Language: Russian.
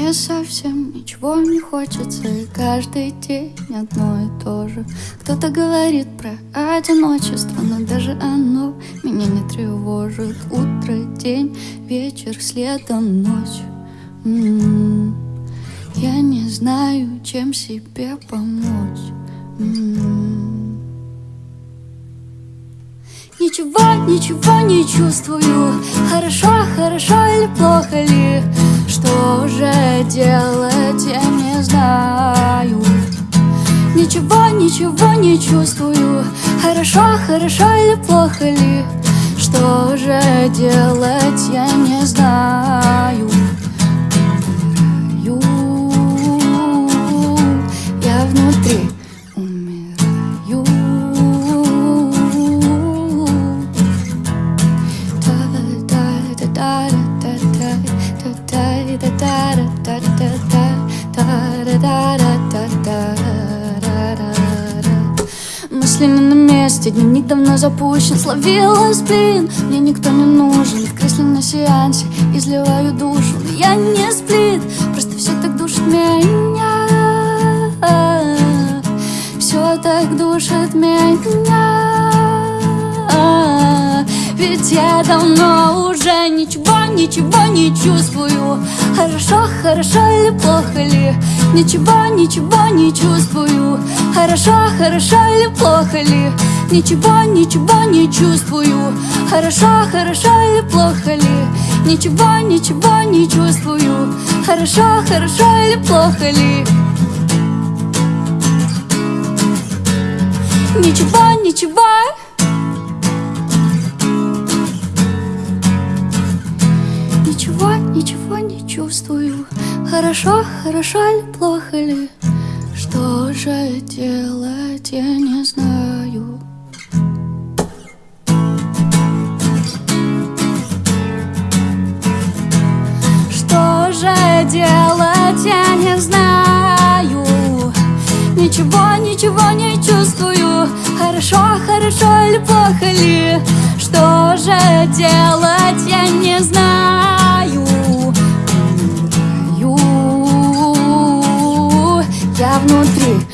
Мне совсем ничего не хочется И каждый день одно и то же. Кто-то говорит про одиночество Но даже оно меня не тревожит. Утро, день, вечер, следом ночь. М -м -м. Я не знаю, чем себе помочь. М -м. Ничего, ничего не чувствую. Хорошо, хорошо или плохо ли Что же делать, я не знаю. Ничего, ничего не чувствую Хорошо, хорошо или плохо ли? Что же делать, я не знаю Мысли не на месте, дневник давно запущен Словила сплин, мне никто не нужен. В кресле на сеансе изливаю душу. Но я не сплит, просто все так душит меня. Все так душит меня. Ведь я давно уже ничего, ничего не чувствую. Хорошо, хорошо или плохо ли? Ничего, ничего не чувствую Хорошо, хорошо или плохо ли? Ничего, ничего не чувствую. Хорошо, хорошо или плохо ли? Ничего, ничего не чувствую. Хорошо, хорошо или плохо ли? Ничего, ничего. Ничего, ничего не чувствую. Хорошо, хорошо или плохо ли Что же делать, я не знаю. Что же делать, я не знаю. Ничего, ничего не чувствую. Хорошо, хорошо или плохо ли? Что же делать, я не знаю внутри